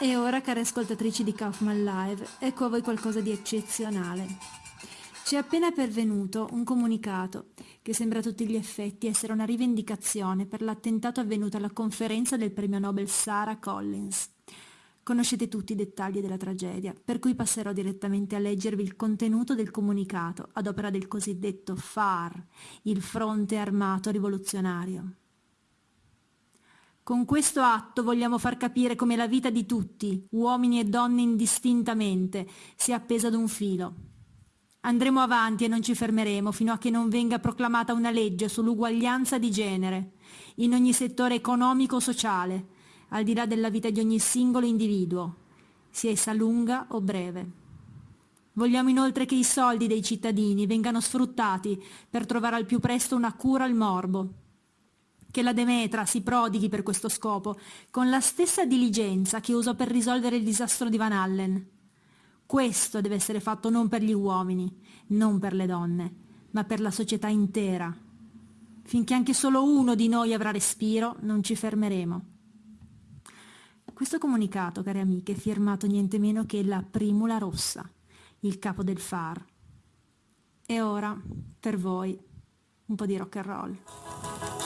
E ora, care ascoltatrici di Kaufman Live, ecco a voi qualcosa di eccezionale. Ci è appena pervenuto un comunicato che sembra a tutti gli effetti essere una rivendicazione per l'attentato avvenuto alla conferenza del premio Nobel Sarah Collins. Conoscete tutti i dettagli della tragedia, per cui passerò direttamente a leggervi il contenuto del comunicato ad opera del cosiddetto FAR, il Fronte Armato Rivoluzionario. Con questo atto vogliamo far capire come la vita di tutti, uomini e donne indistintamente, sia appesa ad un filo. Andremo avanti e non ci fermeremo fino a che non venga proclamata una legge sull'uguaglianza di genere, in ogni settore economico-sociale, al di là della vita di ogni singolo individuo, sia essa lunga o breve. Vogliamo inoltre che i soldi dei cittadini vengano sfruttati per trovare al più presto una cura al morbo, che la Demetra si prodighi per questo scopo, con la stessa diligenza che usò per risolvere il disastro di Van Allen. Questo deve essere fatto non per gli uomini, non per le donne, ma per la società intera. Finché anche solo uno di noi avrà respiro, non ci fermeremo. Questo comunicato, care amiche, è firmato niente meno che la Primula Rossa, il capo del FAR. E ora, per voi, un po' di rock and roll.